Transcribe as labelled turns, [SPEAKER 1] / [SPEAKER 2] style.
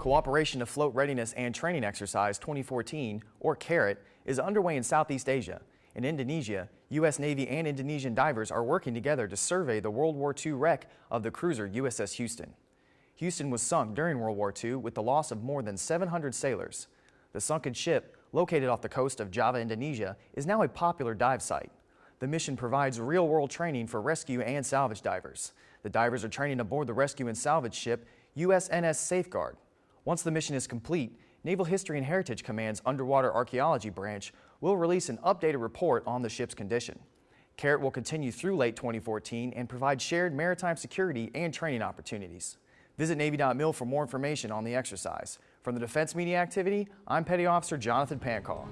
[SPEAKER 1] Cooperation Afloat Readiness and Training Exercise 2014, or CARAT, is underway in Southeast Asia. In Indonesia, U.S. Navy and Indonesian divers are working together to survey the World War II wreck of the cruiser USS Houston. Houston was sunk during World War II with the loss of more than 700 sailors. The sunken ship, located off the coast of Java, Indonesia, is now a popular dive site. The mission provides real-world training for rescue and salvage divers. The divers are training aboard the rescue and salvage ship USNS Safeguard. Once the mission is complete, Naval History and Heritage Command's Underwater Archaeology Branch will release an updated report on the ship's condition. CARAT will continue through late 2014 and provide shared maritime security and training opportunities. Visit Navy.mil for more information on the exercise. From the Defense Media Activity, I'm Petty Officer Jonathan Pancall.